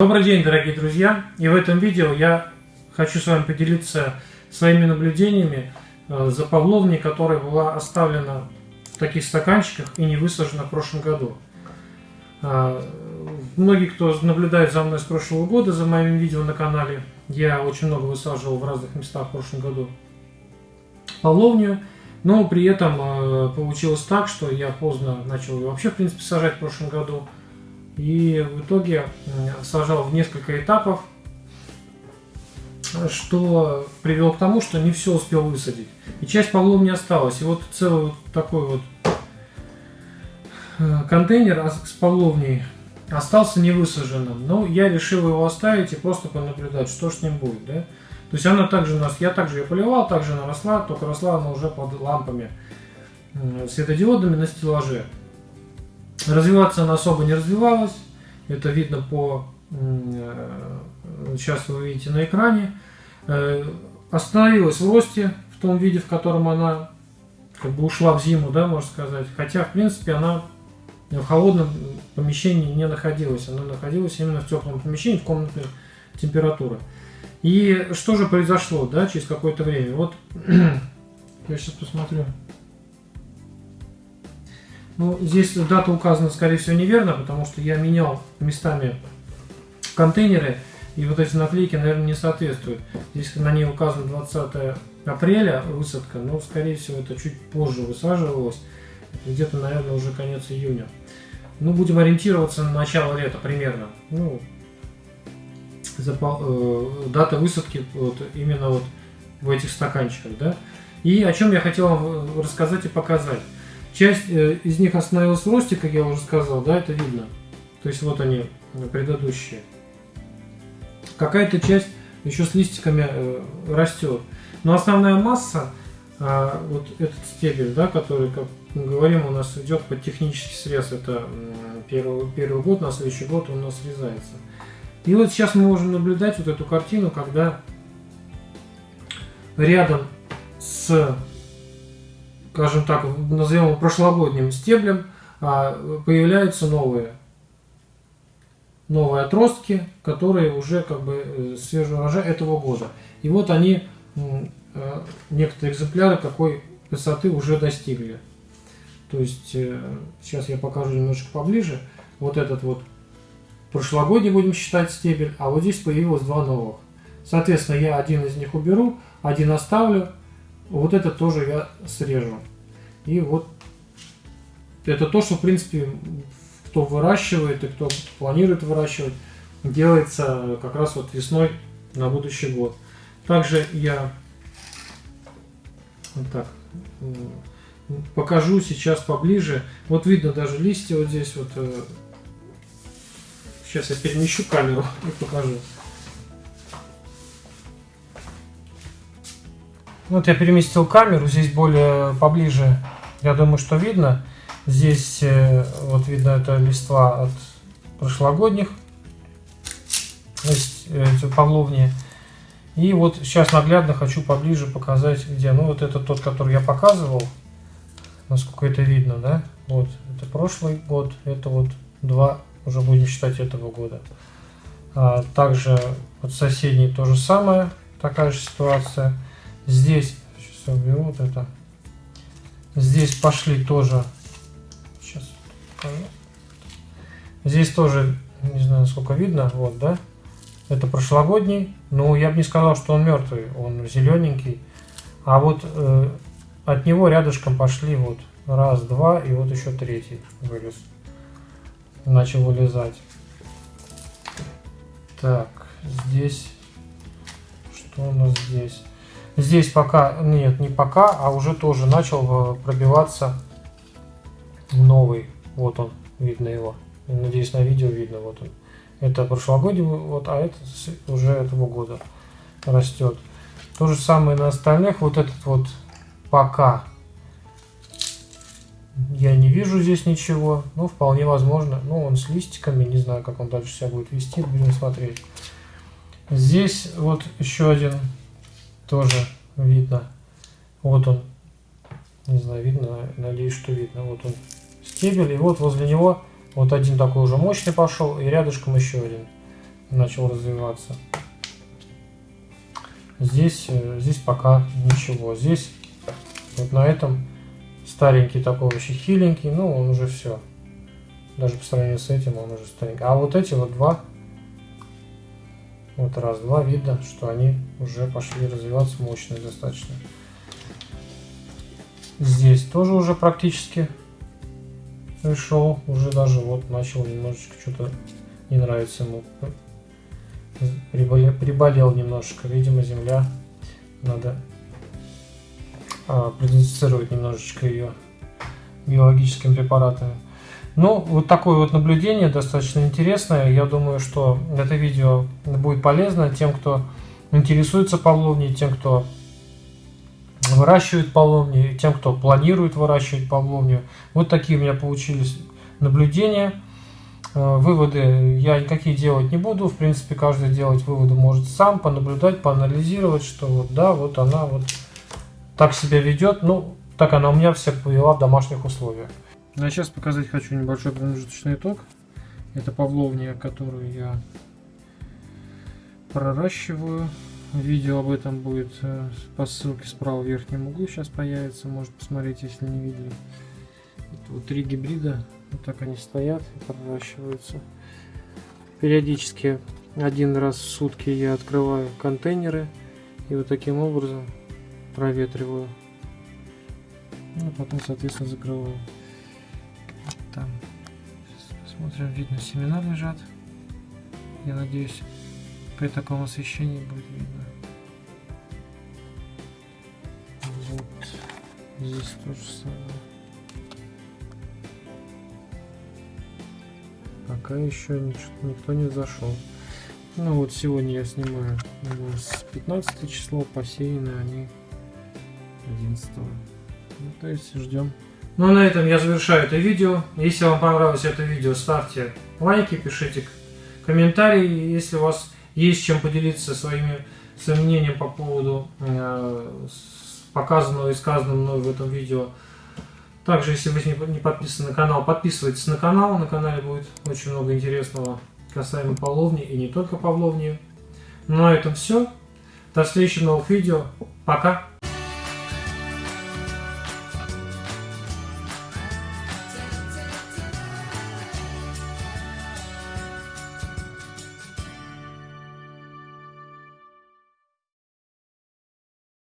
Добрый день, дорогие друзья! И в этом видео я хочу с вами поделиться своими наблюдениями э, за павловней, которая была оставлена в таких стаканчиках и не высажена в прошлом году. Э, многие, кто наблюдает за мной с прошлого года, за моими видео на канале, я очень много высаживал в разных местах в прошлом году павловню, но при этом э, получилось так, что я поздно начал ее вообще, в принципе, сажать в прошлом году – и в итоге сажал в несколько этапов, что привело к тому, что не все успел высадить. И часть полов не осталась. И вот целый вот такой вот э, контейнер с половней остался не высаженным. Но я решил его оставить и просто понаблюдать, что с ним будет. Да? То есть она также у нас, я также ее поливал, также она росла, только росла она уже под лампами светодиодами на стеллаже. Развиваться она особо не развивалась. Это видно по... Э, сейчас вы видите на экране. Э, остановилась в росте в том виде, в котором она как бы ушла в зиму, да, можно сказать. Хотя, в принципе, она в холодном помещении не находилась. Она находилась именно в теплом помещении, в комнатной температуры. И что же произошло, да, через какое-то время? Вот я сейчас посмотрю. Ну, здесь дата указана, скорее всего, неверно, потому что я менял местами контейнеры, и вот эти наклейки, наверное, не соответствуют. Здесь на ней указано 20 апреля высадка, но, скорее всего, это чуть позже высаживалось, где-то, наверное, уже конец июня. Ну, будем ориентироваться на начало лета примерно. Ну, запал, э, дата высадки вот, именно вот в этих стаканчиках, да. И о чем я хотел вам рассказать и показать. Часть э, из них остановилась в росте, как я уже сказал, да, это видно. То есть вот они, э, предыдущие. Какая-то часть еще с листиками э, растет. Но основная масса, вот этот стебель, да, который, как мы говорим, у нас идет под технический срез, это первый, первый год, на следующий год он у нас срезается. И вот сейчас мы можем наблюдать вот эту картину, когда рядом с скажем так, назовем его прошлогодним стеблем, а, появляются новые новые отростки, которые уже как бы э, свежего урожая этого года. И вот они, э, некоторые экземпляры какой высоты уже достигли. То есть, э, сейчас я покажу немножко поближе. Вот этот вот прошлогодний будем считать стебель, а вот здесь появилось два новых. Соответственно, я один из них уберу, один оставлю, вот это тоже я срежу. И вот это то, что, в принципе, кто выращивает и кто планирует выращивать, делается как раз вот весной на будущий год. Также я вот так покажу сейчас поближе. Вот видно даже листья вот здесь вот. Э, сейчас я перемещу камеру и покажу. Вот я переместил камеру, здесь более поближе, я думаю, что видно. Здесь э, вот видно это листва от прошлогодних, то есть э, павловни. И вот сейчас наглядно хочу поближе показать, где. Ну вот это тот, который я показывал, насколько это видно, да? Вот, это прошлый год, это вот два, уже будем считать этого года. А также вот соседний то же самое, такая же ситуация. Здесь, сейчас уберу вот это. Здесь пошли тоже, сейчас покажу. Здесь тоже, не знаю, сколько видно, вот, да. Это прошлогодний, но я бы не сказал, что он мертвый, он зелененький. А вот э, от него рядышком пошли вот раз, два, и вот еще третий вылез. Начал вылезать. Так, здесь, что у нас здесь? Здесь пока, нет, не пока, а уже тоже начал э, пробиваться новый. Вот он, видно его. Надеюсь, на видео видно. Вот он. Это прошлогодний, вот, а это уже этого года растет. То же самое на остальных. Вот этот вот пока я не вижу здесь ничего. Ну, вполне возможно. Ну, он с листиками. Не знаю, как он дальше себя будет вести. Будем смотреть. Здесь вот еще один тоже видно. Вот он. Не знаю, видно, надеюсь, что видно. Вот он стебель. И вот возле него вот один такой уже мощный пошел. И рядышком еще один. начал развиваться. Здесь, э, здесь пока ничего. Здесь вот на этом старенький такой вообще хиленький, ну он уже все. Даже по сравнению с этим он уже старенький. А вот эти вот два, вот раз, два, видно, что они уже пошли развиваться мощные достаточно. Здесь тоже уже практически пришел, уже даже вот начал немножечко что-то не нравится ему. Приболел, приболел немножко, видимо земля, надо а, продезинфицировать немножечко ее биологическими препаратами. Ну, вот такое вот наблюдение достаточно интересное. Я думаю, что это видео будет полезно тем, кто интересуется павловней, тем, кто выращивает павловни, тем, кто планирует выращивать павловню. Вот такие у меня получились наблюдения. Э, выводы я никакие делать не буду. В принципе, каждый делать выводы может сам, понаблюдать, поанализировать, что вот да, вот она вот так себя ведет. Ну, так она у меня вся повела в домашних условиях. Ну, а сейчас показать хочу небольшой промежуточный итог. Это павловня, которую я проращиваю. Видео об этом будет э, по ссылке справа в верхнем углу сейчас появится. Может посмотреть, если не видели. Это вот три гибрида. Вот так они стоят и проращиваются. Периодически один раз в сутки я открываю контейнеры и вот таким образом проветриваю. Ну, потом, соответственно, закрываю. Там, смотрим, видно, семена лежат. Я надеюсь, при таком освещении будет видно. Вот. Здесь то же самое. Пока еще никто не зашел. Ну вот сегодня я снимаю с 15 число, посеяны они 11 ну, то есть ждем ну на этом я завершаю это видео если вам понравилось это видео ставьте лайки пишите комментарии если у вас есть чем поделиться своими, своим по поводу э, показанного и сказанного мной в этом видео. Также, если вы не подписаны на канал, подписывайтесь на канал. На канале будет очень много интересного касаемо Павловни и не только Павловни. Ну, на этом все. До следующих новых видео. Пока!